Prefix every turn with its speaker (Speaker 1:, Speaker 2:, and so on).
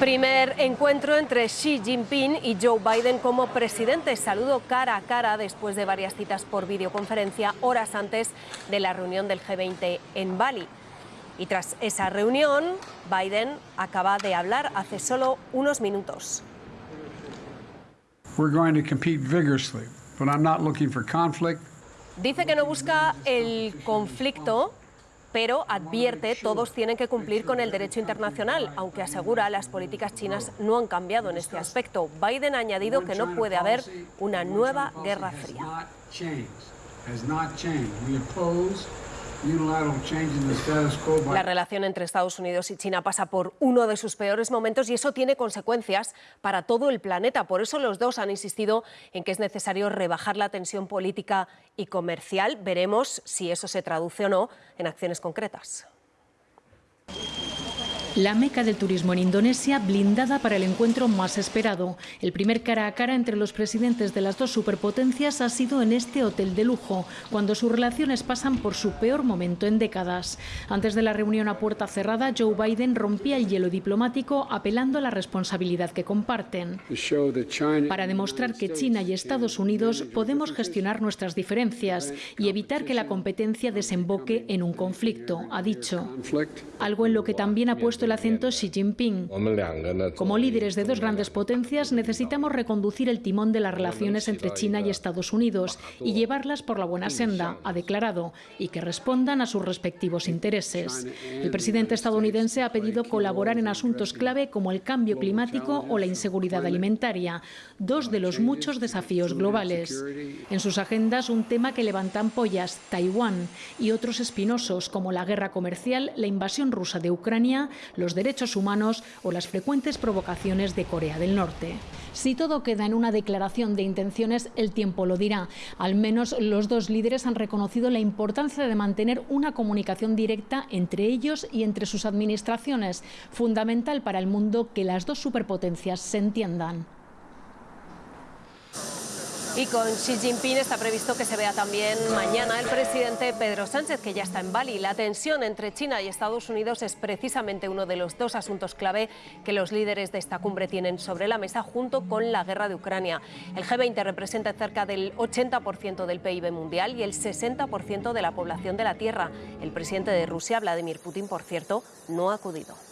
Speaker 1: Primer encuentro entre Xi Jinping y Joe Biden como presidente. Saludo cara a cara después de varias citas por videoconferencia horas antes de la reunión del G20 en Bali. Y tras esa reunión, Biden acaba de hablar hace solo unos minutos. Dice que no busca el conflicto, pero advierte todos tienen que cumplir con el derecho internacional, aunque asegura las políticas chinas no han cambiado en este aspecto. Biden ha añadido que no puede haber una nueva guerra fría. La relación entre Estados Unidos y China pasa por uno de sus peores momentos y eso tiene consecuencias para todo el planeta. Por eso los dos han insistido en que es necesario rebajar la tensión política y comercial. Veremos si eso se traduce o no en acciones concretas.
Speaker 2: La meca del turismo en Indonesia blindada para el encuentro más esperado. El primer cara a cara entre los presidentes de las dos superpotencias ha sido en este hotel de lujo, cuando sus relaciones pasan por su peor momento en décadas. Antes de la reunión a puerta cerrada, Joe Biden rompía el hielo diplomático apelando a la responsabilidad que comparten. Para demostrar que China y Estados Unidos podemos gestionar nuestras diferencias y evitar que la competencia desemboque en un conflicto, ha dicho. Algo en lo que también ha puesto el acento Xi Jinping. Como líderes de dos grandes potencias necesitamos reconducir el timón de las relaciones entre China y Estados Unidos y llevarlas por la buena senda, ha declarado, y que respondan a sus respectivos intereses. El presidente estadounidense ha pedido colaborar en asuntos clave como el cambio climático o la inseguridad alimentaria, dos de los muchos desafíos globales. En sus agendas un tema que levanta ampollas, Taiwán, y otros espinosos como la guerra comercial, la invasión rusa de Ucrania, los derechos humanos o las frecuentes provocaciones de Corea del Norte. Si todo queda en una declaración de intenciones, el tiempo lo dirá. Al menos los dos líderes han reconocido la importancia de mantener una comunicación directa entre ellos y entre sus administraciones, fundamental para el mundo que las dos superpotencias se entiendan.
Speaker 1: Y con Xi Jinping está previsto que se vea también mañana el presidente Pedro Sánchez, que ya está en Bali. La tensión entre China y Estados Unidos es precisamente uno de los dos asuntos clave que los líderes de esta cumbre tienen sobre la mesa, junto con la guerra de Ucrania. El G20 representa cerca del 80% del PIB mundial y el 60% de la población de la Tierra. El presidente de Rusia, Vladimir Putin, por cierto, no ha acudido.